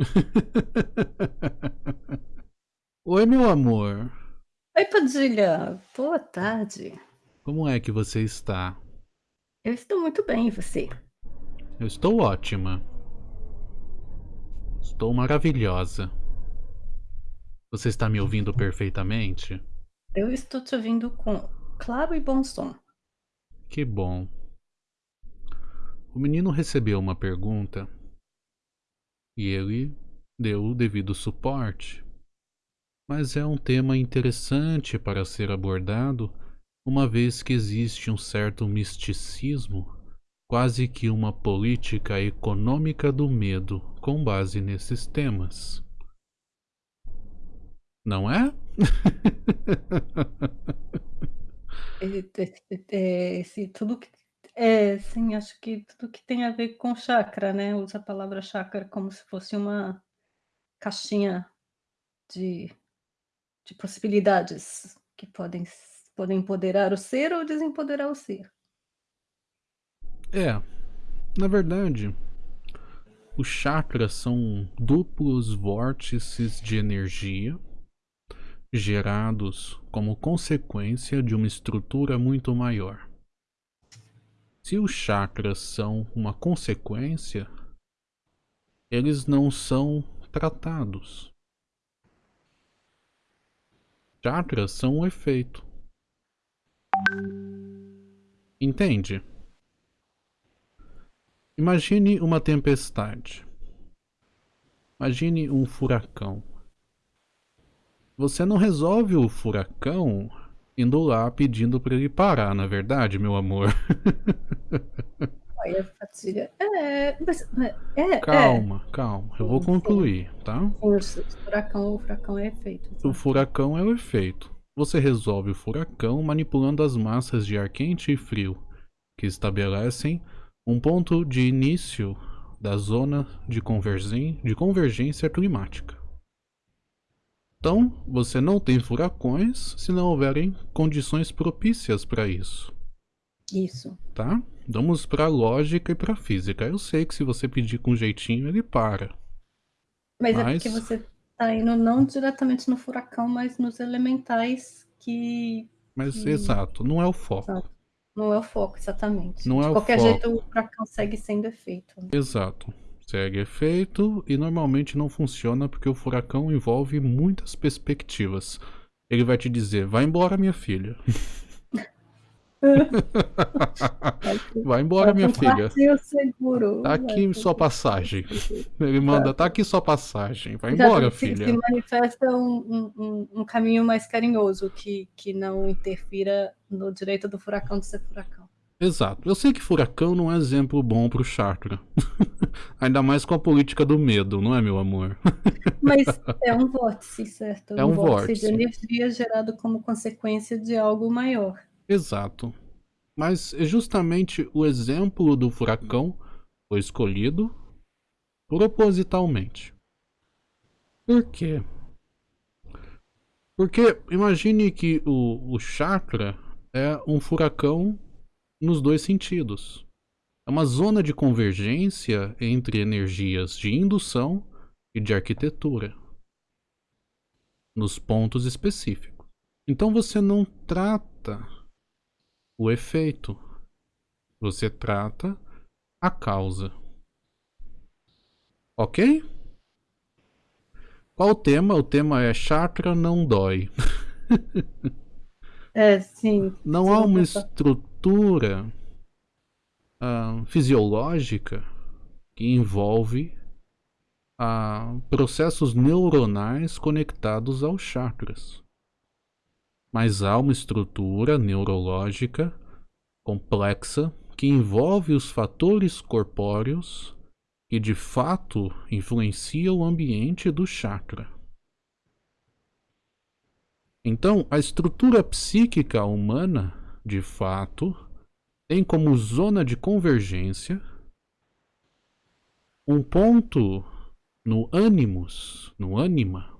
Oi, meu amor. Oi, Padilha. Boa tarde. Como é que você está? Eu estou muito bem, e você? Eu estou ótima. Estou maravilhosa. Você está me ouvindo perfeitamente? Eu estou te ouvindo com claro e bom som. Que bom. O menino recebeu uma pergunta e ele deu o devido suporte. Mas é um tema interessante para ser abordado, uma vez que existe um certo misticismo, quase que uma política econômica do medo com base nesses temas. Não é? Esse, tudo que é, sim, acho que tudo que tem a ver com chakra, né, usa a palavra chakra como se fosse uma caixinha de de possibilidades que podem podem empoderar o ser ou desempoderar o ser. É, na verdade, os chakras são duplos vórtices de energia gerados como consequência de uma estrutura muito maior. Se os chakras são uma consequência, eles não são tratados. Chakras são um efeito. Entende? Imagine uma tempestade. Imagine um furacão. Você não resolve o furacão indo lá pedindo para ele parar, na é verdade, meu amor. Olha, Fatia, é, mas, é, calma, é. calma, eu vou concluir, tá? O furacão, o furacão é efeito. O furacão é o efeito. Você resolve o furacão manipulando as massas de ar quente e frio, que estabelecem um ponto de início da zona de, convergência, de convergência climática. Então, você não tem furacões se não houverem condições propícias para isso. Isso. Tá? Vamos para lógica e para física. Eu sei que se você pedir com jeitinho, ele para. Mas, mas... é porque você está indo não diretamente no furacão, mas nos elementais que. Mas que... exato, não é o foco. Exato. Não é o foco, exatamente. Não De é qualquer o foco. jeito, o furacão segue sendo efeito. Né? Exato segue efeito e normalmente não funciona porque o furacão envolve muitas perspectivas. Ele vai te dizer, vai embora minha filha. vai embora minha filha. Seguro. Tá aqui sua passagem. Ele manda, tá aqui sua passagem. Vai embora, filha. Se manifesta um, um, um caminho mais carinhoso que, que não interfira no direito do furacão de ser furacão. Exato. Eu sei que furacão não é exemplo bom pro chakra. Ainda mais com a política do medo, não é, meu amor? Mas é um vórtice, certo? É um, um vórtice, vórtice de energia gerado como consequência de algo maior. Exato. Mas é justamente o exemplo do furacão foi escolhido propositalmente. Por quê? Porque imagine que o, o chakra é um furacão nos dois sentidos. É uma zona de convergência entre energias de indução e de arquitetura, nos pontos específicos. Então você não trata o efeito, você trata a causa. Ok? Qual o tema? O tema é chakra não dói. É, sim. Não há uma estrutura uh, fisiológica que envolve uh, processos neuronais conectados aos chakras. Mas há uma estrutura neurológica complexa que envolve os fatores corpóreos que de fato influenciam o ambiente do chakra. Então, a estrutura psíquica humana, de fato, tem como zona de convergência um ponto no ânimos, no ânima,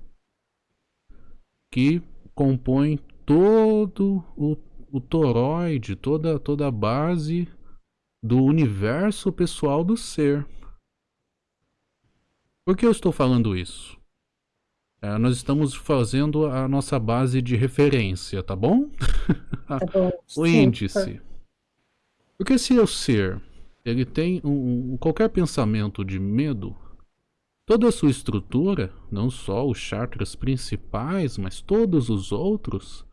que compõe todo o, o toroide, toda, toda a base do universo pessoal do ser. Por que eu estou falando isso? É, nós estamos fazendo a nossa base de referência, tá bom? Tá bom. o Sim, índice. Porque se o ser ele tem um, um- qualquer pensamento de medo, toda a sua estrutura, não só os chakras principais, mas todos os outros,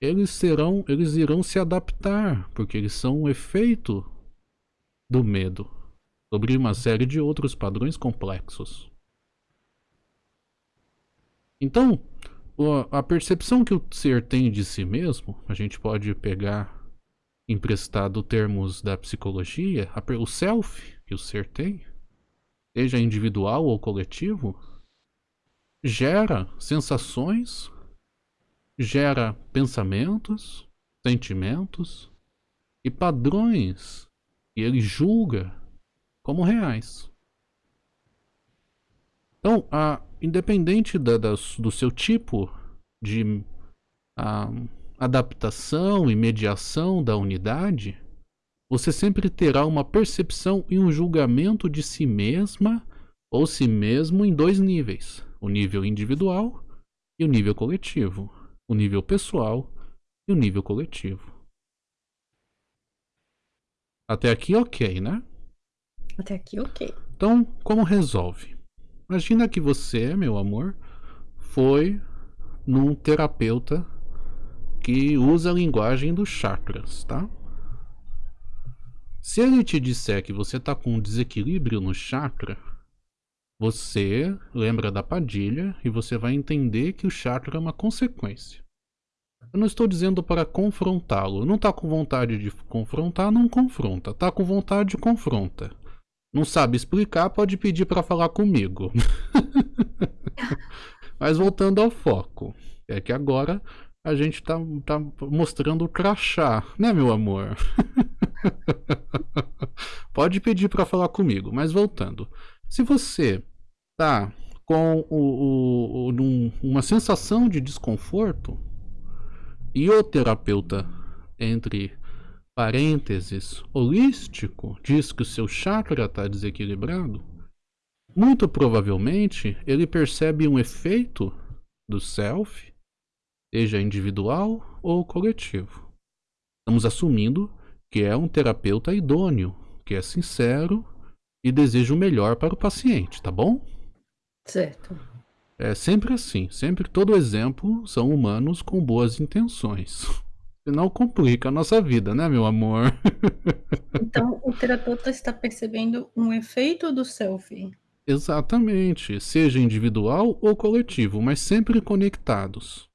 eles serão, eles irão se adaptar, porque eles são um efeito do medo sobre uma série de outros padrões complexos. Então, a percepção que o ser tem de si mesmo, a gente pode pegar emprestado termos da psicologia, o self que o ser tem, seja individual ou coletivo, gera sensações, gera pensamentos, sentimentos e padrões que ele julga como reais. Então, a, independente da- das- do seu tipo de ah, adaptação e mediação da unidade, você sempre terá uma percepção e um julgamento de si mesma ou si mesmo em dois níveis: o nível individual e o nível coletivo, o nível pessoal e o nível coletivo. Até aqui, ok, né? Até aqui, ok. Então, como resolve? Imagina que você, meu amor, foi num terapeuta que usa a linguagem dos chakras, tá? Se ele te disser que você tá com um desequilíbrio no chakra, você lembra da padilha e você vai entender que o chakra é uma consequência. Eu não estou dizendo para confrontá-lo. Não tá com vontade de confrontar, não confronta. Tá com vontade, confronta. Não sabe explicar, pode pedir para falar comigo. Mas voltando ao foco, é que agora a gente tá, tá mostrando o crachá, né, meu amor? pode pedir para falar comigo, mas voltando. Se você tá com o, o- um- uma sensação de desconforto e o terapeuta, entre parênteses, holístico, diz que o seu chakra está desequilibrado, muito provavelmente ele percebe um efeito do self, seja individual ou coletivo. Estamos assumindo que é um terapeuta idôneo, que é sincero e deseja o melhor para o paciente, tá bom? Certo. É sempre assim, sempre todo exemplo são humanos com boas intenções. Senão complica a nossa vida, né, meu amor? Então, o terapeuta está percebendo um efeito do selfie. Exatamente, seja individual ou coletivo, mas sempre conectados.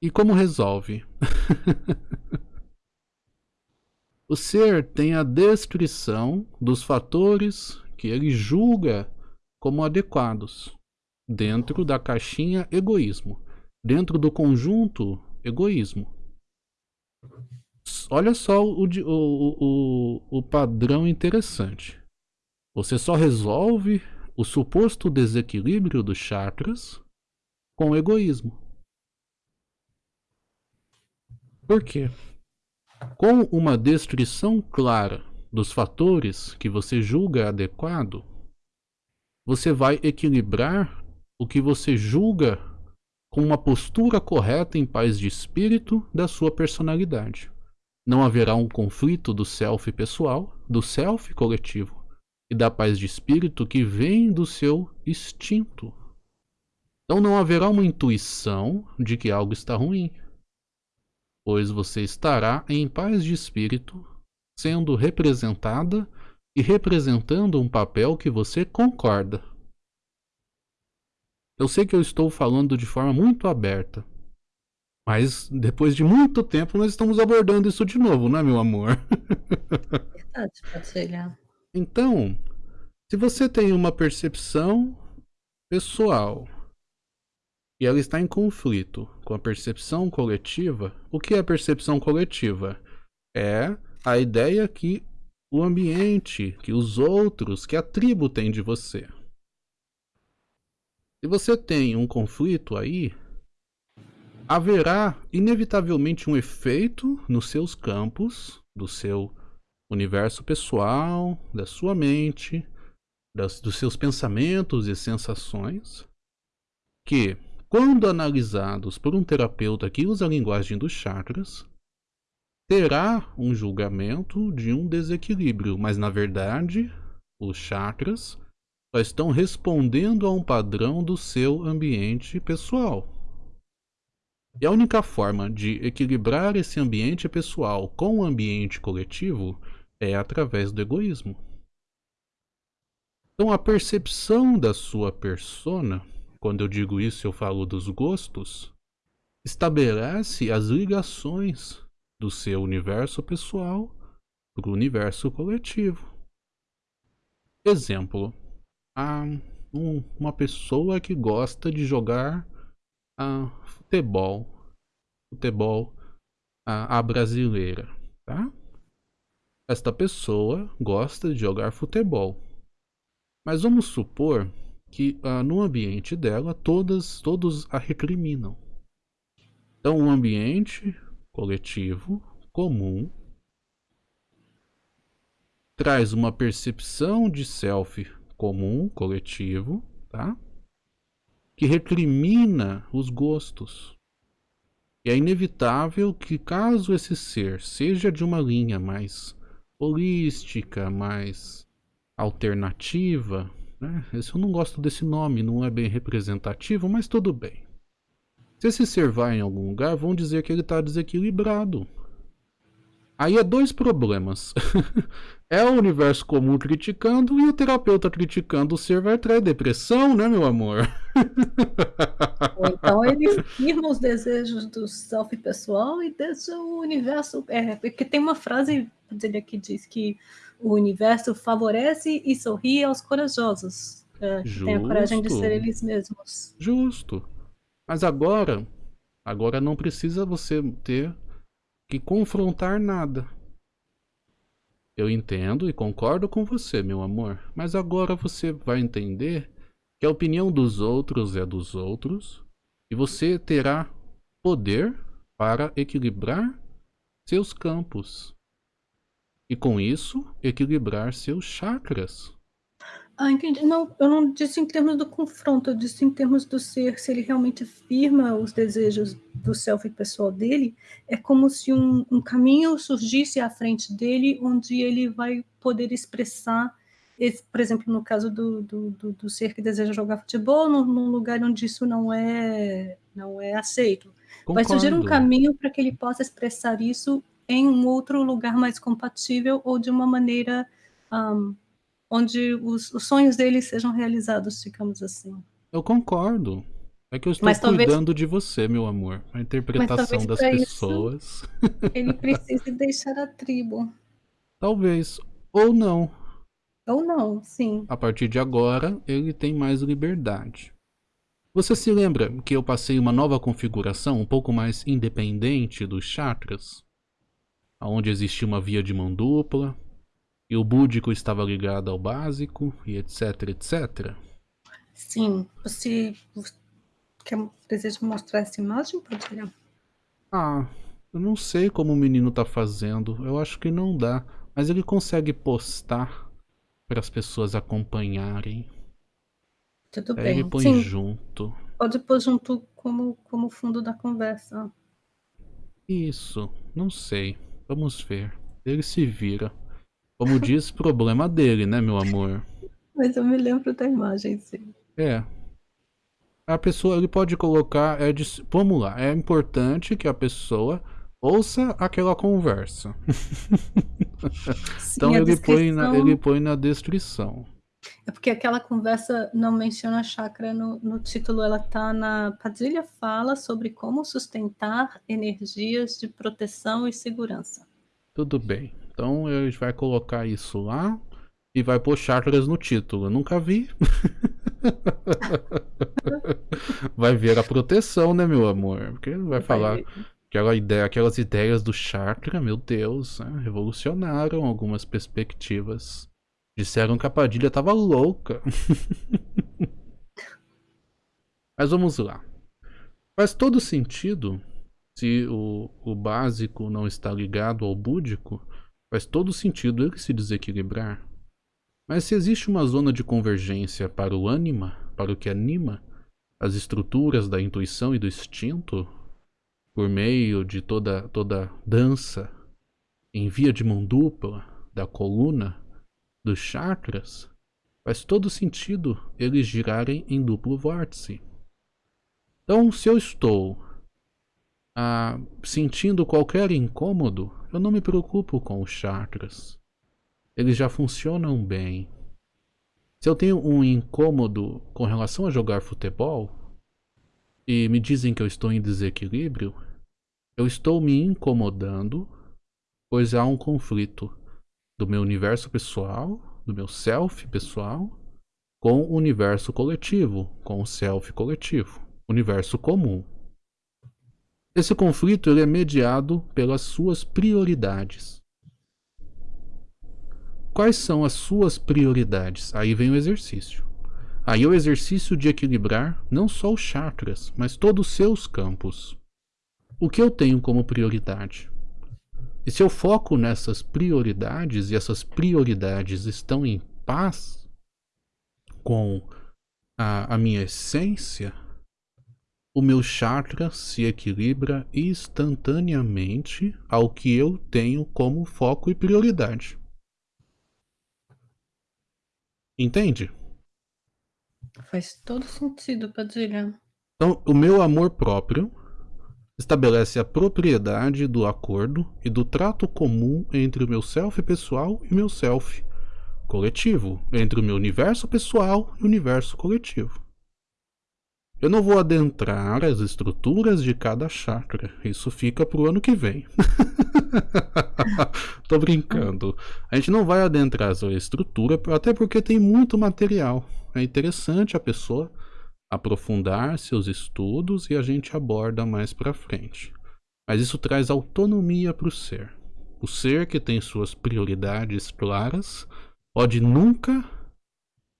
E como resolve? o ser tem a descrição dos fatores que ele julga como adequados dentro da caixinha egoísmo, dentro do conjunto egoísmo. Olha só o, o, o, o padrão interessante. Você só resolve o suposto desequilíbrio dos chakras com egoísmo. Por quê? Com uma descrição clara dos fatores que você julga adequado, você vai equilibrar o que você julga com uma postura correta em paz de espírito da sua personalidade. Não haverá um conflito do self pessoal, do self coletivo e da paz de espírito que vem do seu instinto. Então não haverá uma intuição de que algo está ruim, pois você estará em paz de espírito, sendo representada e representando um papel que você concorda. Eu sei que eu estou falando de forma muito aberta, mas depois de muito tempo nós estamos abordando isso de novo, não é, meu amor? Verdade, Patilha. Então, se você tem uma percepção pessoal e ela está em conflito com a percepção coletiva, o que é a percepção coletiva? É a ideia que o ambiente, que os outros, que a tribo tem de você. Se você tem um conflito aí, haverá inevitavelmente um efeito nos seus campos, do seu universo pessoal, da sua mente, das, dos seus pensamentos e sensações, que, quando analisados por um terapeuta que usa a linguagem dos chakras, terá um julgamento de um desequilíbrio, mas na verdade, os chakras só estão respondendo a um padrão do seu ambiente pessoal. E a única forma de equilibrar esse ambiente pessoal com o ambiente coletivo é através do egoísmo. Então a percepção da sua persona, quando eu digo isso eu falo dos gostos, estabelece as ligações do seu universo pessoal para o universo coletivo. Exemplo, há um, uma pessoa que gosta de jogar uh, futebol, futebol uh, a brasileira, tá? Esta pessoa gosta de jogar futebol. Mas vamos supor que uh, no ambiente dela todas, todos a recriminam. Então, um ambiente coletivo, comum, traz uma percepção de self comum, coletivo, tá? Que recrimina os gostos. E é inevitável que caso esse ser seja de uma linha mais holística, mais alternativa, né? Eu não gosto desse nome, não é bem representativo, mas tudo bem. Se esse ser vai em algum lugar, vão dizer que ele está desequilibrado. Aí é dois problemas. é o universo comum criticando e o terapeuta criticando o ser vai trazer depressão, né, meu amor? Ou então ele firma os desejos do self pessoal e deixa o universo. É, porque tem uma frase dele que diz que o universo favorece e sorri aos corajosos. É, que tem a coragem de ser eles mesmos. Justo. Mas agora, agora não precisa você ter que confrontar nada. Eu entendo e concordo com você, meu amor, mas agora você vai entender que a opinião dos outros é dos outros e você terá poder para equilibrar seus campos e com isso equilibrar seus chakras. Ah, entendi. Não, eu não disse em termos do confronto, eu disse em termos do ser, se ele realmente firma os desejos do self pessoal dele, é como se um, um caminho surgisse à frente dele, onde ele vai poder expressar, por exemplo, no caso do, do, do, do, ser que deseja jogar futebol, num, num lugar onde isso não é, não é aceito. Concordo. Vai surgir um caminho para que ele possa expressar isso em um outro lugar mais compatível ou de uma maneira um, onde os, os, sonhos dele sejam realizados, digamos assim. Eu concordo. É que eu estou Mas cuidando talvez... de você, meu amor. A interpretação das pessoas. ele precise deixar a tribo. Talvez. Ou não. Ou não, sim. A partir de agora, ele tem mais liberdade. Você se lembra que eu passei uma nova configuração um pouco mais independente dos chakras? onde existia uma via de mão dupla, e o búdico estava ligado ao básico, e etc, etc. Sim, você quer, deseja mostrar essa imagem, Padilha? Ah, eu não sei como o menino tá fazendo, eu acho que não dá, mas ele consegue postar para as pessoas acompanharem. Tudo Aí bem. ele põe Sim. junto. Pode pôr junto como, como fundo da conversa. Isso, não sei. Vamos ver. Ele se vira. Como diz, problema dele, né, meu amor? Mas eu me lembro da imagem, sim. É. A pessoa, ele pode colocar. É de, vamos lá, é importante que a pessoa ouça aquela conversa. Sim, então ele, descrição... põe na, ele põe na descrição. É porque aquela conversa não menciona chakra no, no título, ela está na. Padilha fala sobre como sustentar energias de proteção e segurança. Tudo bem. Então a gente vai colocar isso lá e vai pôr chakras no título. Eu nunca vi. vai ver a proteção, né, meu amor? Porque vai, vai falar. Aquela ideia, aquelas ideias do chakra, meu Deus, né? revolucionaram algumas perspectivas. Disseram que a Padilha tava louca. Mas vamos lá. Faz todo sentido se o, o básico não está ligado ao búdico, faz todo sentido ele se desequilibrar. Mas se existe uma zona de convergência para o ânima, para o que anima, as estruturas da intuição e do instinto, por meio de toda, toda dança em via de mão dupla, da coluna, dos chakras, faz todo sentido eles girarem em duplo vórtice. Então, se eu estou ah, sentindo qualquer incômodo, eu não me preocupo com os chakras. Eles já funcionam bem. Se eu tenho um incômodo com relação a jogar futebol e me dizem que eu estou em desequilíbrio, eu estou me incomodando, pois há um conflito do meu universo pessoal, do meu self pessoal, com o universo coletivo, com o self coletivo, universo comum. Esse conflito ele é mediado pelas suas prioridades. Quais são as suas prioridades? Aí vem o exercício. Aí é o exercício de equilibrar não só os chakras, mas todos os seus campos. O que eu tenho como prioridade? E se eu foco nessas prioridades e essas prioridades estão em paz com a, a minha essência, o meu chakra se equilibra instantaneamente ao que eu tenho como foco e prioridade. Entende? Faz todo sentido, Padilha. Então, o meu amor próprio estabelece a propriedade do acordo e do trato comum entre o meu self pessoal e o meu self coletivo, entre o meu universo pessoal e o universo coletivo. Eu não vou adentrar as estruturas de cada chakra. Isso fica pro ano que vem. Tô brincando. A gente não vai adentrar essa estrutura, até porque tem muito material. É interessante a pessoa aprofundar seus estudos e a gente aborda mais para frente. Mas isso traz autonomia para o ser. O ser que tem suas prioridades claras pode nunca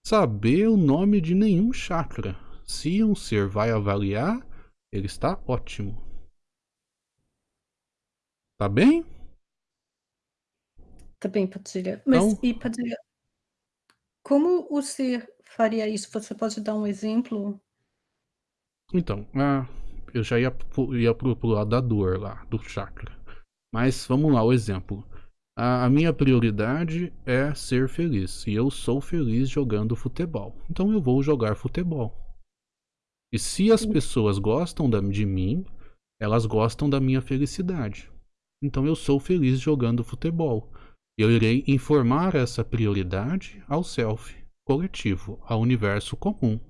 saber o nome de nenhum chakra se um ser vai avaliar, ele está ótimo. Tá bem? Tá bem, Padilha. Mas, então, e Padilha, como o ser faria isso? Você pode dar um exemplo? Então, ah, eu já ia, ia pro, pro lado da dor lá, do chakra. Mas vamos lá, o exemplo. A, a minha prioridade é ser feliz. E eu sou feliz jogando futebol. Então eu vou jogar futebol. E se as pessoas gostam de mim, elas gostam da minha felicidade. Então eu sou feliz jogando futebol. Eu irei informar essa prioridade ao self, coletivo, ao universo comum.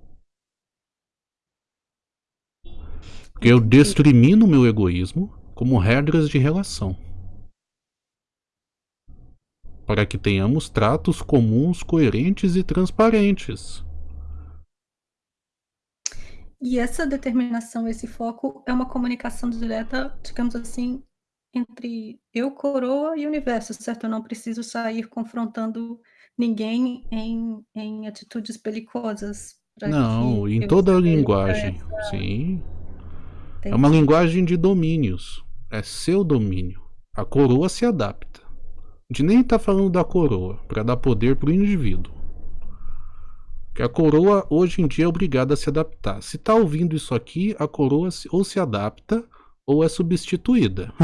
Eu destrimino meu egoísmo como regras de relação. Para que tenhamos tratos comuns, coerentes e transparentes. E essa determinação, esse foco é uma comunicação direta, digamos assim, entre eu, coroa e universo, certo? Eu não preciso sair confrontando ninguém em, em atitudes belicosas. Não, em toda a linguagem, essa... sim. Entendi. É uma linguagem de domínios. É seu domínio. A coroa se adapta. A gente nem está falando da coroa para dar poder para o indivíduo. Que a coroa hoje em dia é obrigada a se adaptar. Se tá ouvindo isso aqui, a coroa ou se adapta ou é substituída.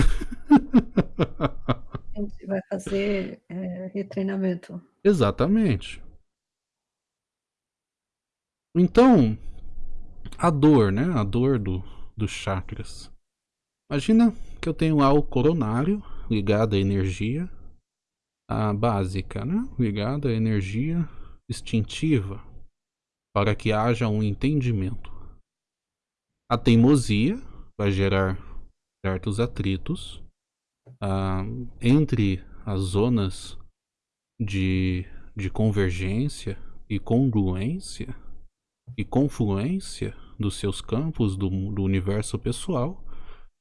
A gente vai fazer é, retreinamento. Exatamente. Então, a dor, né? A dor do, dos chakras. Imagina que eu tenho lá o coronário ligado à energia a básica, né? Ligado à energia instintiva, para que haja um entendimento. A teimosia vai gerar certos atritos uh, entre as zonas de, de convergência e congruência e confluência dos seus campos do, do universo pessoal.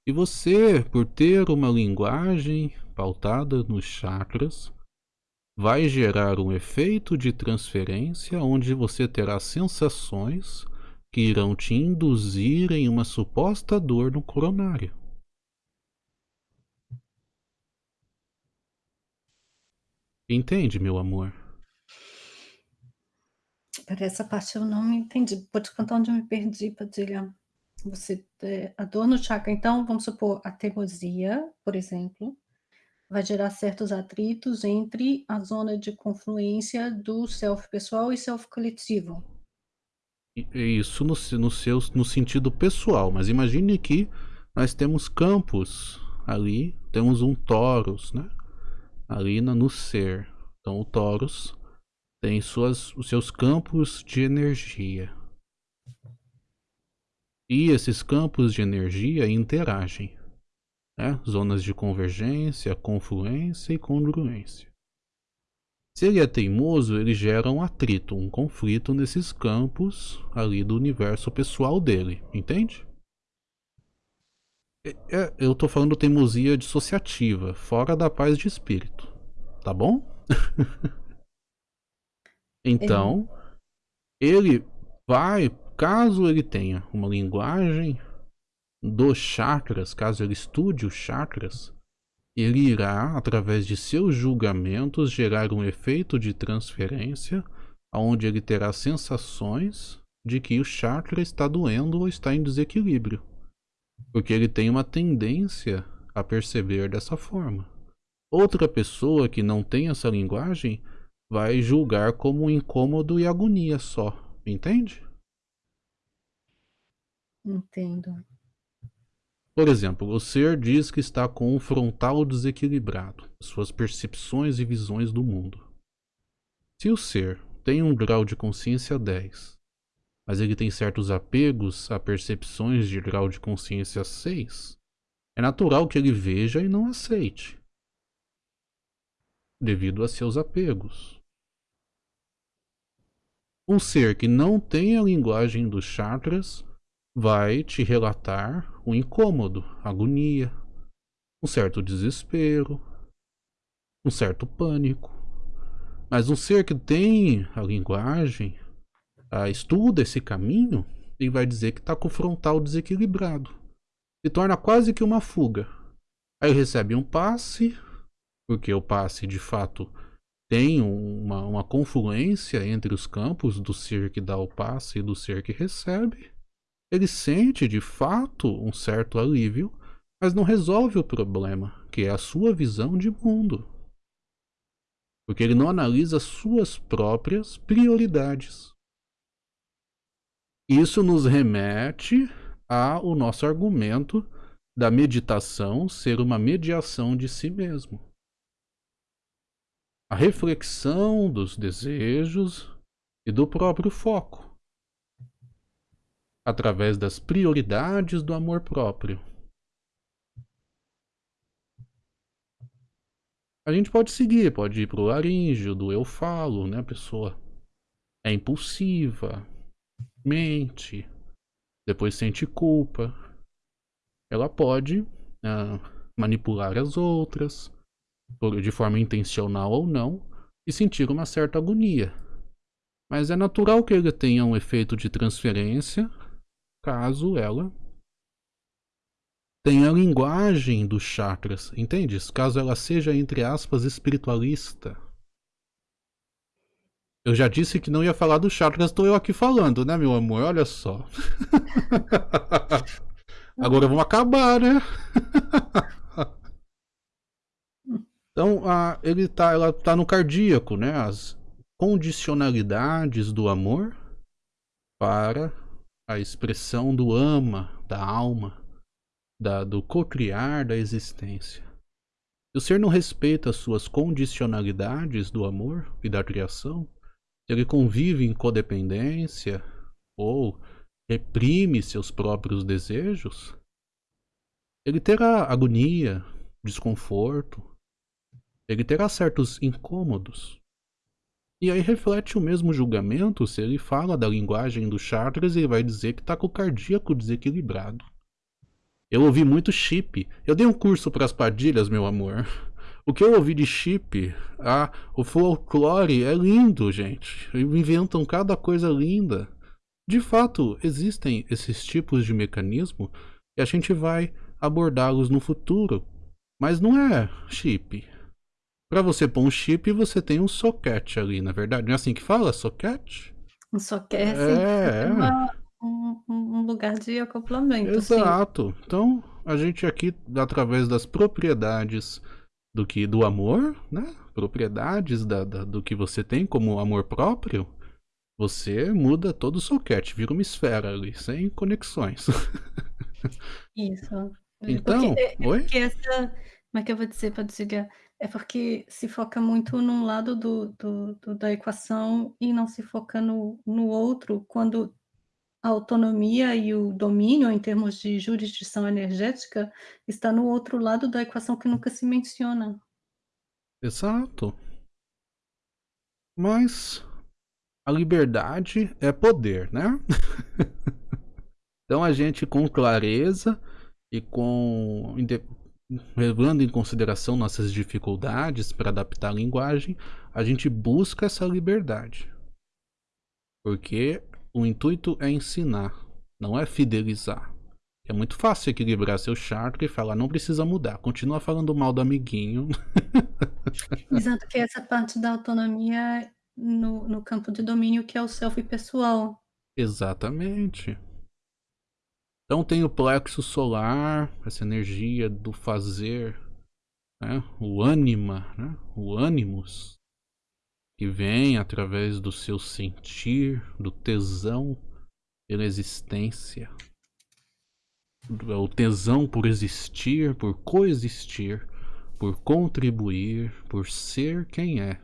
E você, por ter uma linguagem pautada nos chakras, vai gerar um efeito de transferência onde você terá sensações que irão te induzir em uma suposta dor no coronário. Entende, meu amor? Espera, essa parte eu não entendi. Pode contar onde eu me perdi, Padilha. Você, eh, a dor no chakra então, vamos supor, a teimosia, por exemplo, vai gerar certos atritos entre a zona de confluência do self pessoal e self coletivo. Isso no no seus no sentido pessoal, mas imagine que nós temos campos ali, temos um torus, né, ali no ser. Então o torus tem suas os seus campos de energia. E esses campos de energia interagem, né, zonas de convergência, confluência e congruência. Se ele é teimoso, ele gera um atrito, um conflito nesses campos ali do universo pessoal dele, entende? É, é, eu tô falando teimosia dissociativa, fora da paz de espírito, tá bom? então, ele vai, caso ele tenha uma linguagem dos chakras, caso ele estude os chakras, ele irá, através de seus julgamentos, gerar um efeito de transferência, onde ele terá sensações de que o chakra está doendo ou está em desequilíbrio. Porque ele tem uma tendência a perceber dessa forma. Outra pessoa que não tem essa linguagem vai julgar como incômodo e agonia só, entende? Entendo. Por exemplo, o ser diz que está com um frontal desequilibrado, suas percepções e visões do mundo. Se o ser tem um grau de consciência 10, mas ele tem certos apegos a percepções de grau de consciência 6, é natural que ele veja e não aceite, devido a seus apegos. Um ser que não tem a linguagem dos chakras vai te relatar um incômodo, agonia, um certo desespero, um certo pânico. Mas um ser que tem a linguagem, a, estuda esse caminho, ele vai dizer que está com o frontal desequilibrado. Se torna quase que uma fuga. Aí recebe um passe, porque o passe de fato tem uma, uma confluência entre os campos do ser que dá o passe e do ser que recebe ele sente de fato um certo alívio, mas não resolve o problema, que é a sua visão de mundo. Porque ele não analisa suas próprias prioridades. Isso nos remete ao nosso argumento da meditação ser uma mediação de si mesmo. A reflexão dos desejos e do próprio foco através das prioridades do amor próprio. A gente pode seguir, pode ir para o laríngeo do eu falo, né? A pessoa é impulsiva, mente, depois sente culpa. Ela pode uh, manipular as outras, de forma intencional ou não, e sentir uma certa agonia. Mas é natural que ele tenha um efeito de transferência caso ela tenha a linguagem dos chakras, entende? Caso ela seja, entre aspas, espiritualista. Eu já disse que não ia falar dos chakras, estou eu aqui falando, né, meu amor? Olha só. Agora vamos acabar, né? então, a, ele tá, ela tá no cardíaco, né? As condicionalidades do amor para a expressão do ama, da alma, da, do cocriar da existência. Se o ser não respeita as suas condicionalidades do amor e da criação, se ele convive em codependência ou reprime seus próprios desejos, ele terá agonia, desconforto, ele terá certos incômodos. E aí reflete o mesmo julgamento se ele fala da linguagem dos chakras e vai dizer que está com o cardíaco desequilibrado. Eu ouvi muito chip. Eu dei um curso para as padilhas, meu amor. O que eu ouvi de chip, ah, o folclore é lindo, gente. Inventam cada coisa linda. De fato, existem esses tipos de mecanismo e a gente vai abordá-los no futuro. Mas não é chip, para você pôr um chip, você tem um socket ali, na verdade. Não é assim que fala? Socket? Quer sempre fazer É, uma é. um um um lugar de acoplamento, sim. Exato. Então, a gente aqui, através das propriedades do que do amor, né, propriedades da da do que você tem como amor próprio, você muda todo o soquete, vira uma esfera ali, sem conexões. Isso. É porque Então é é oi? porque essa como é que eu vou dizer pra desligar? É porque se foca muito num lado do do do da equação e não se foca no no outro, quando a autonomia e o domínio em termos de jurisdição energética está no outro lado da equação que nunca se menciona. Exato. Mas a liberdade é poder, né. Então a gente com clareza e com levando em consideração nossas dificuldades pra adaptar a linguagem, a gente busca essa liberdade. Porque o intuito é ensinar, não é fidelizar. É muito fácil equilibrar seu chakra e falar: "Não precisa mudar, continua falando mal do amiguinho". Exato, que é essa parte da autonomia no no campo de domínio que é o self pessoal. Exatamente. Então tem o plexo solar, essa energia do fazer, né, o ânima, né, o animus que vem através do seu sentir, do tesão pela existência. O tesão por existir, por coexistir, por contribuir, por ser quem é.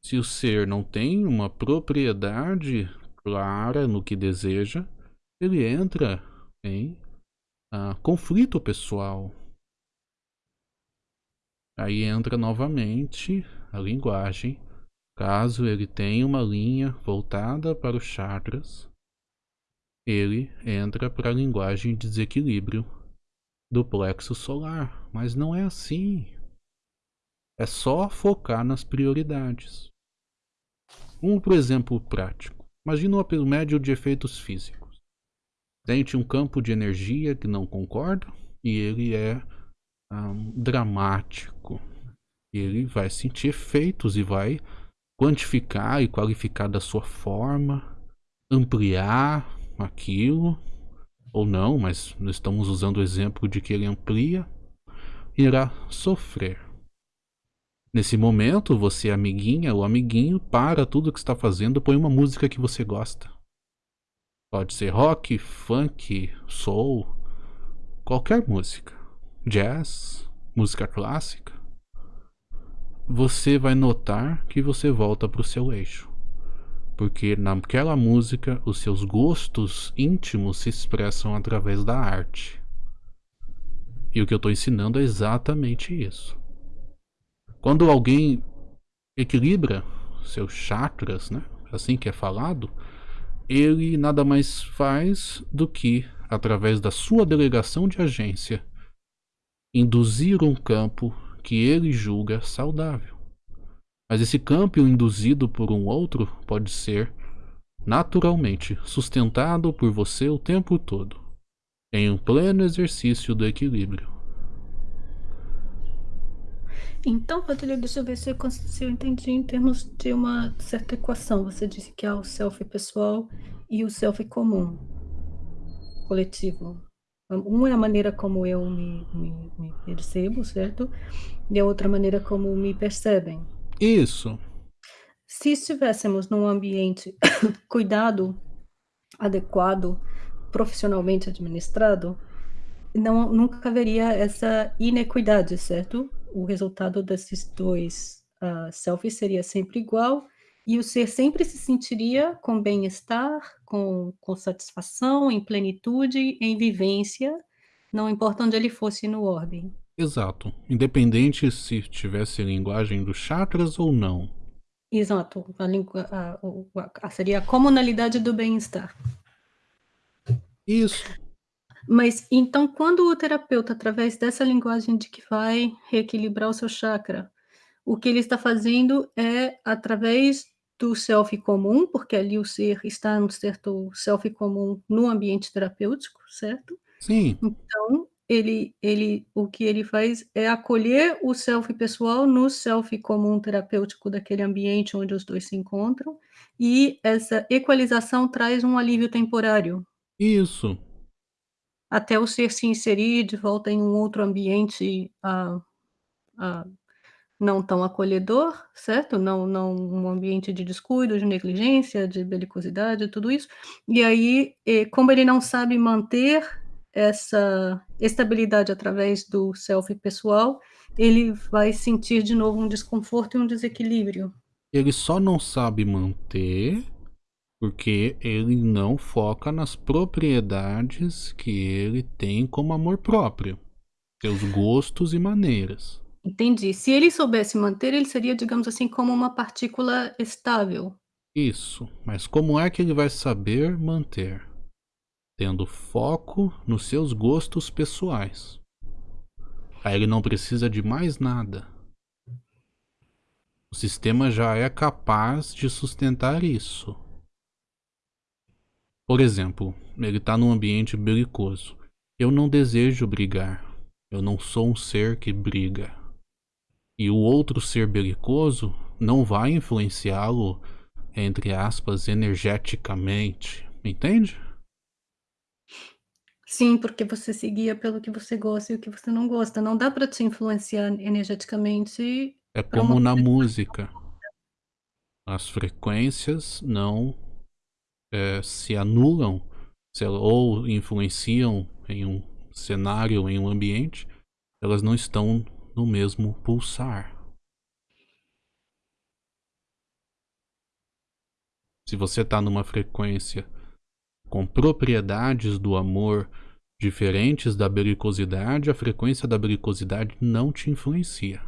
Se o ser não tem uma propriedade clara no que deseja, ele entra em, ah, conflito pessoal. Aí entra novamente a linguagem, caso ele tenha uma linha voltada para os chakras, ele entra pra linguagem desequilíbrio do plexo solar, mas não é assim. É só focar nas prioridades. Um por exemplo prático, imagina um médio de efeitos físicos. Sente um campo de energia que não concorda e ele é, hã, dramático. Ele vai sentir efeitos e vai quantificar e qualificar da sua forma, ampliar aquilo, ou não, mas nós estamos usando o exemplo de que ele amplia, irá sofrer. Nesse momento, você amiguinha ou amiguinho, para tudo que está fazendo, põe uma música que você gosta. Pode ser rock, funk, soul, qualquer música, jazz, música clássica. Você vai notar que você volta para o seu eixo, porque naquela música os seus gostos íntimos se expressam através da arte. E o que eu estou ensinando é exatamente isso. Quando alguém equilibra seus chakras, né, assim que é falado, ele nada mais faz do que, através da sua delegação de agência, induzir um campo que ele julga saudável. Mas esse campo induzido por um outro pode ser, naturalmente, sustentado por você o tempo todo, em um pleno exercício do equilíbrio. Então, Rodrigo, deixa eu ver se eu se eu entendi em termos de uma certa equação. Você disse que há o self pessoal e o self comum. Coletivo. Um é a maneira como eu me me me percebo, certo? E a outra maneira como me percebem. Isso. Se estivéssemos num ambiente cuidado, adequado, profissionalmente administrado, não nunca haveria essa inequidade, certo? O resultado desses 2, hã, self seria sempre igual e o ser sempre se sentiria com bem-estar, com com satisfação, em plenitude, em vivência, não importa onde ele fosse no orbe. Exato, independente se tivesse linguagem dos chakras ou não. Exato, a a o a seria a comunalidade do bem-estar. Isso. Mas, então quando o terapeuta, através dessa linguagem de que vai reequilibrar o seu chakra, o que ele está fazendo é através do self comum, porque ali o ser está num certo self comum no ambiente terapêutico, certo? Sim. Então ele ele o que ele faz é acolher o self pessoal no self comum terapêutico daquele ambiente onde os 2 se encontram, e essa equalização traz um alívio temporário. Isso. Até o ser se inserir de volta em um outro ambiente, ah ah, não tão acolhedor, certo? Não não um ambiente de descuido, de negligência, de belicosidade, tudo isso. E aí, como ele não sabe manter essa estabilidade através do self pessoal, ele vai sentir de novo um desconforto e um desequilíbrio. Ele só não sabe manter, porque ele não foca nas propriedades que ele tem como amor próprio, seus gostos e maneiras. Entendi. Se ele soubesse manter, ele seria, digamos assim, como uma partícula estável. Isso, mas como é que ele vai saber manter? Tendo foco nos seus gostos pessoais. Aí ele não precisa de mais nada. O sistema já é capaz de sustentar isso. Por exemplo, ele está num ambiente belicoso. Eu não desejo brigar. Eu não sou um ser que briga e o outro ser belicoso não vai influenciá-lo, entre aspas, energeticamente. Entende? Sim, porque você se guia pelo que você gosta e o que você não gosta. Não dá para te influenciar energeticamente. É como na música. As frequências não é, se anulam se, ou influenciam em um cenário, em um ambiente, elas não estão no mesmo pulsar. Se você está numa frequência com propriedades do amor diferentes da belicosidade, a frequência da belicosidade não te influencia.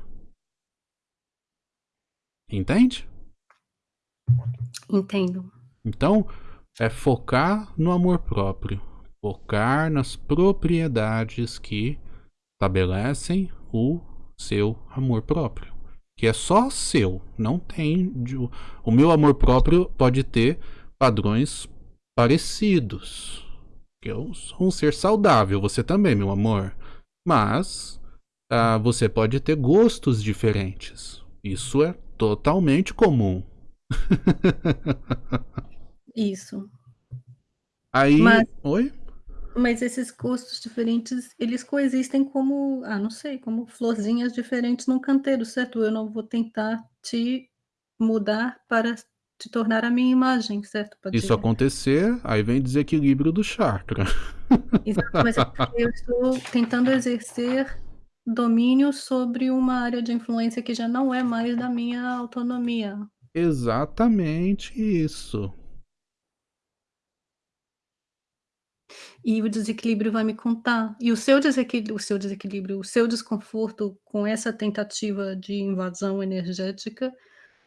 Entende? Entendo. Então, é focar no amor próprio, focar nas propriedades que estabelecem o seu amor próprio. Que é só seu, não tem. O meu amor próprio pode ter padrões parecidos. Eu sou um ser saudável, você também, meu amor. Mas ah, você pode ter gostos diferentes. Isso é totalmente comum. Isso. Aí. Mas... Oi? Mas esses gostos diferentes, eles coexistem como, ah, não sei, como florzinhas diferentes num canteiro, certo? Eu não vou tentar te mudar para te tornar a minha imagem, certo, Isso acontecer, aí vem desequilíbrio do chakra. Exato, mas é eu estou tentando exercer domínio sobre uma área de influência que já não é mais da minha autonomia. Exatamente isso. E o desequilíbrio vai me contar. E o seu desequilíbrio, o seu desequilíbrio, o seu desconforto com essa tentativa de invasão energética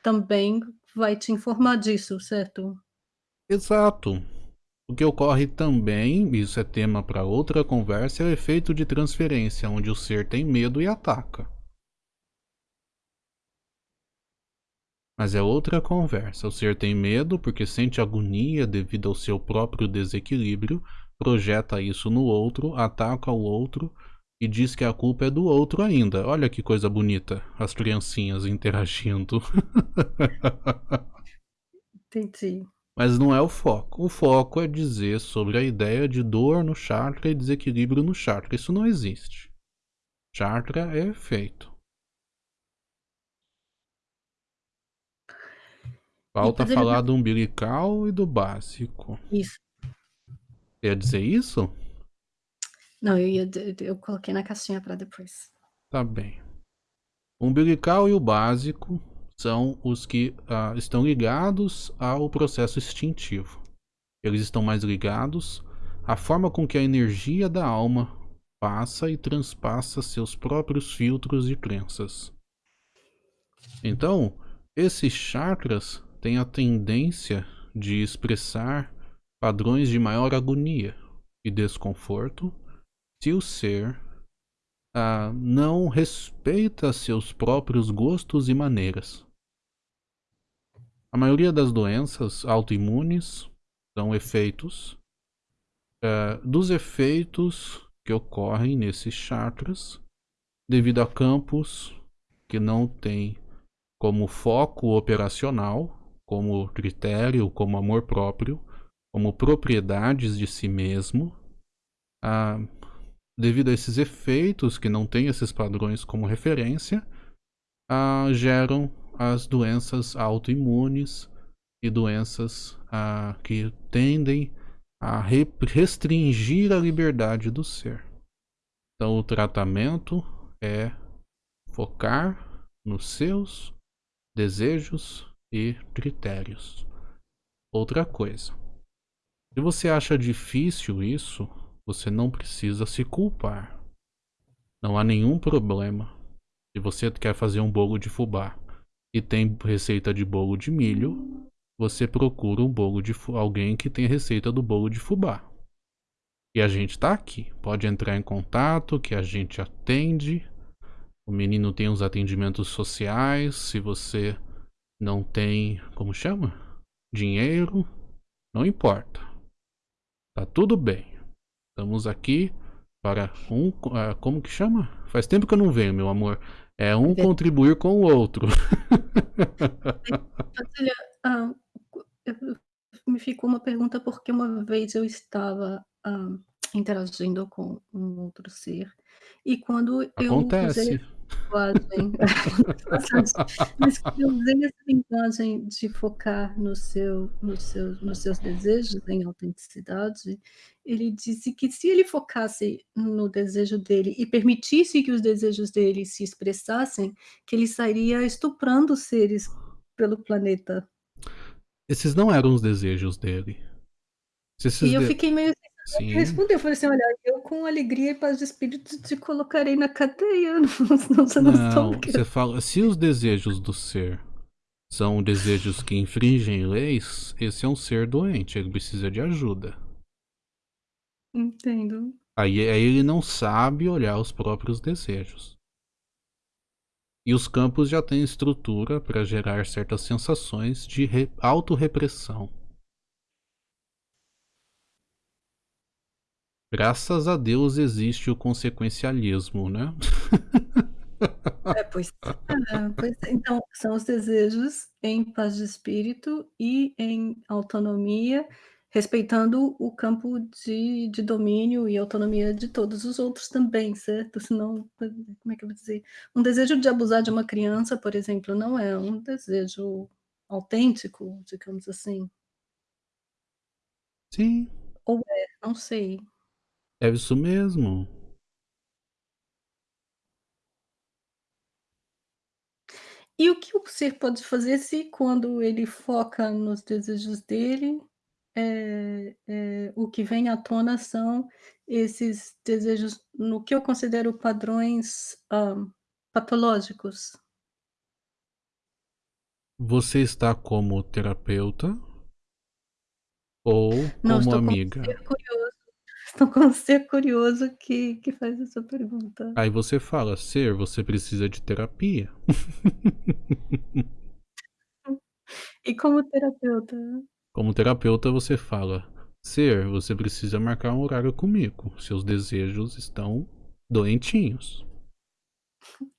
também vai te informar disso, certo? Exato. O que ocorre também, isso é tema para outra conversa, é o efeito de transferência, onde o ser tem medo e ataca. Mas é outra conversa. O ser tem medo porque sente agonia devido ao seu próprio desequilíbrio projeta isso no outro, ataca o outro e diz que a culpa é do outro ainda. Olha que coisa bonita, as criancinhas interagindo. Entendi. Mas não é o foco. O foco é dizer sobre a ideia de dor no chakra e desequilíbrio no chakra. Isso não existe. Chakra é efeito. Falta falar do umbilical e do básico. Isso. Ia dizer isso? Não, eu ia. Eu coloquei na caixinha para depois. Tá bem. O umbilical e o básico são os que uh, estão ligados ao processo instintivo. Eles estão mais ligados à forma com que a energia da alma passa e transpassa seus próprios filtros e crenças. Então, esses chakras têm a tendência de expressar padrões de maior agonia e desconforto se o ser ah, não respeita seus próprios gostos e maneiras. A maioria das doenças autoimunes são efeitos ah, dos efeitos que ocorrem nesses chakras devido a campos que não têm como foco operacional, como critério, como amor próprio, como propriedades de si mesmo, ah, devido a esses efeitos que não têm esses padrões como referência, ah, geram as doenças autoimunes e doenças ah, que tendem a restringir a liberdade do ser. Então, o tratamento é focar nos seus desejos e critérios. Outra coisa, se você acha difícil isso, você não precisa se culpar. Não há nenhum problema. Se você quer fazer um bolo de fubá e tem receita de bolo de milho, você procura um bolo de alguém que tem receita do bolo de fubá. E a gente tá aqui. Pode entrar em contato que a gente atende. O menino tem os atendimentos sociais. Se você não tem, como chama? Dinheiro, não importa. Tá tudo bem. Estamos aqui para um, uh, como que chama? Faz tempo que eu não venho, meu amor. É um contribuir com o outro. Olha, ah, me ficou uma pergunta porque uma vez eu estava ah, interagindo com um outro ser e quando eu usei Acontece. Linguagem mas eu usei essa linguagem de focar no seu no seu nos seus desejos em autenticidade, ele disse que se ele focasse no desejo dele e permitisse que os desejos dele se expressassem, que ele estaria estuprando seres pelo planeta. Esses não eram os desejos dele. Se E esses eu de fiquei meio Sim. responder, eu falei assim: "Olha, eu com alegria e paz de espírito te colocarei na cadeia, não você não Não, soube que" você fala se os desejos do ser são desejos que infringem leis, esse é um ser doente, ele precisa de ajuda. Entendo. Aí aí ele não sabe olhar os próprios desejos. E os campos já têm estrutura para gerar certas sensações de re autorrepressão. Graças a Deus existe o consequencialismo, né. É, pois é, pois é. Então, são os desejos em paz de espírito e em autonomia, respeitando o campo de de domínio e autonomia de todos os outros também, certo? Senão, como é que eu vou dizer? Um desejo de abusar de uma criança, por exemplo, não é um desejo autêntico, digamos assim. Sim. Ou é? Não sei. É isso mesmo. E o que o ser pode fazer se quando ele foca nos desejos dele, eh eh, o que vem à tona são esses desejos no que eu considero padrões, hã, patológicos? Você está como terapeuta ou Não, como estou como estou como ser curioso que que faz essa pergunta. Aí você fala: "Ser, você precisa de terapia". E como terapeuta? Como terapeuta você fala: "Ser, você precisa marcar um horário comigo, seus desejos estão doentinhos".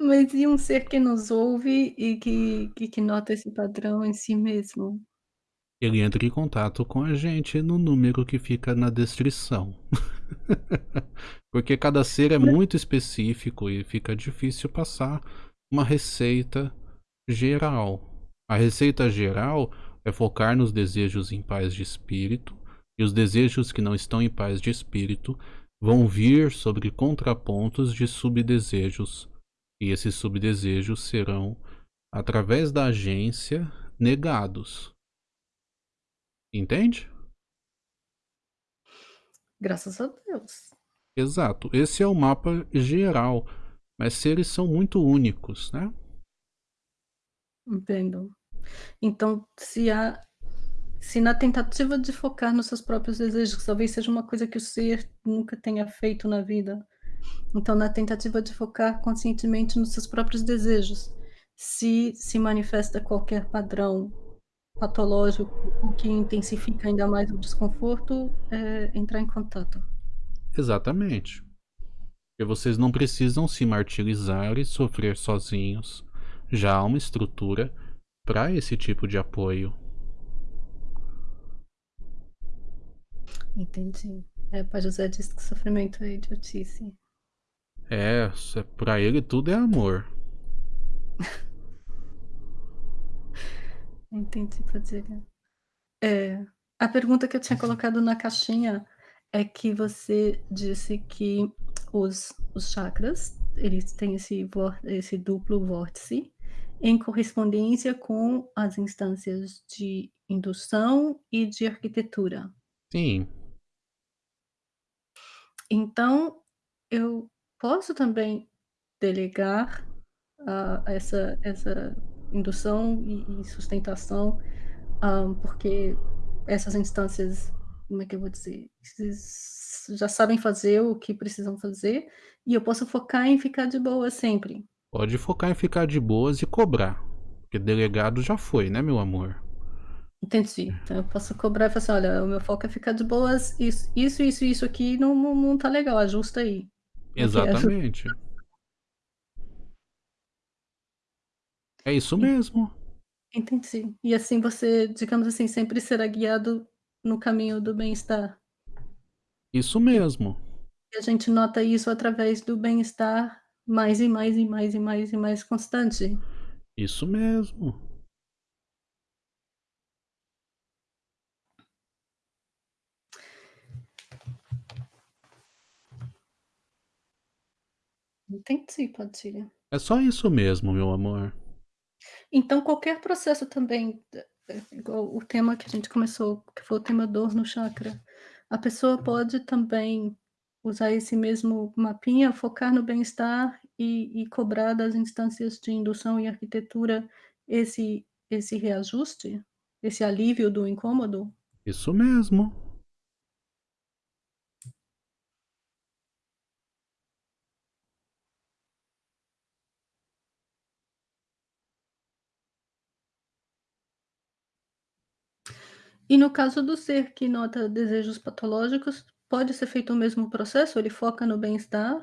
Mas e um ser que nos ouve e que que que nota esse padrão em si mesmo? Ele entra em contato com a gente no número que fica na descrição. Porque cada ser é muito específico e fica difícil passar uma receita geral. A receita geral é focar nos desejos em paz de espírito, e os desejos que não estão em paz de espírito vão vir sobre contrapontos de subdesejos, e esses subdesejos serão, através da agência, negados. Entende? Graças a Deus. Exato, esse é o mapa geral, mas seres são muito únicos, né. Entendo. Então, se há se na tentativa de focar nos seus próprios desejos, talvez seja uma coisa que o ser nunca tenha feito na vida, então na tentativa de focar conscientemente nos seus próprios desejos, se se manifesta qualquer padrão patológico, o que intensifica ainda mais o desconforto, é entrar em contato. Exatamente. Porque vocês não precisam se martirizar e sofrer sozinhos. Já há uma estrutura para esse tipo de apoio. Entendi. É, Pai José disse que sofrimento é idiotice. É, para ele tudo é amor. Entendi, Padilha. É, a pergunta que eu tinha colocado na caixinha é que você disse que os, os chakras, eles têm esse, esse duplo vórtice em correspondência com as instâncias de indução e de arquitetura. Sim. Então, eu posso também delegar uh, essa, essa indução e, e sustentação, um, porque essas instâncias, como é que eu vou dizer, já sabem fazer o que precisam fazer e eu posso focar em ficar de boa sempre. Pode focar em ficar de boas e cobrar, porque delegado já foi, né, meu amor? Entendi. Então eu posso cobrar e falar assim, olha, o meu foco é ficar de boas, isso, isso, isso, isso aqui não, não, não tá legal, ajusta aí. Exatamente. É isso mesmo. Entendi. E assim você, digamos assim, sempre será guiado no caminho do bem-estar. Isso mesmo. E a gente nota isso através do bem-estar mais e mais e mais e mais e mais constante. Isso mesmo. Entendi, Padilha. É só isso mesmo, meu amor. Então qualquer processo também, igual o tema que a gente começou, que foi o tema dor no chakra, a pessoa pode também usar esse mesmo mapinha, focar no bem-estar e, e cobrar das instâncias de indução e arquitetura esse, esse reajuste, esse alívio do incômodo? Isso mesmo. E no caso do ser que nota desejos patológicos, pode ser feito o mesmo processo? Ele foca no bem-estar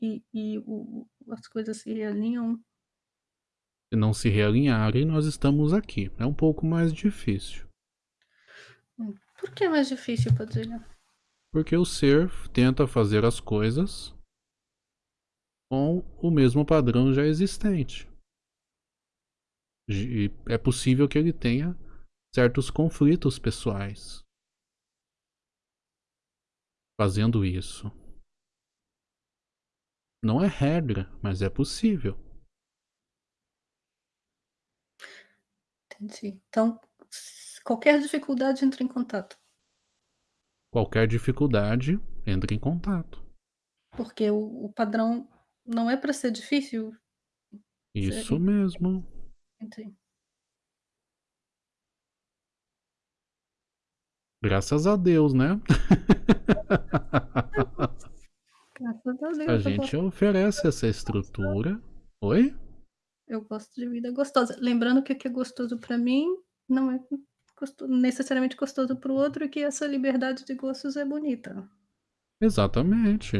e, e o, as coisas se realinham? Se não se realinharem, nós estamos aqui. É um pouco mais difícil. Hum, por que é mais difícil, Padilha? Porque o ser tenta fazer as coisas com o mesmo padrão já existente. E é possível que ele tenha certos conflitos pessoais. Fazendo isso. Não é regra, mas é possível. Entendi. Então, qualquer dificuldade entra em contato. Qualquer dificuldade entra em contato. Porque o, o padrão não é para ser difícil. Isso mesmo. Entendi. Graças a Deus, né? Graças a Deus. A gente oferece essa estrutura. Oi? Eu gosto de vida gostosa. Lembrando que o que é gostoso para mim não é gostoso, necessariamente gostoso para o outro e que essa liberdade de gostos é bonita. Exatamente.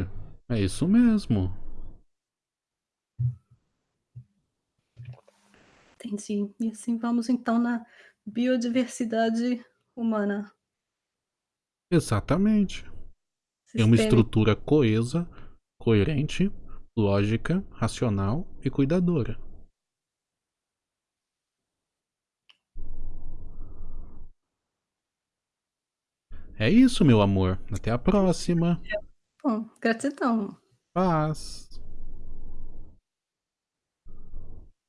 É isso mesmo. Entendi. E assim vamos então na biodiversidade humana. Exatamente. É uma estrutura coesa, coerente, lógica, racional e cuidadora. É isso, meu amor. Até a próxima. Bom, gratidão. Paz.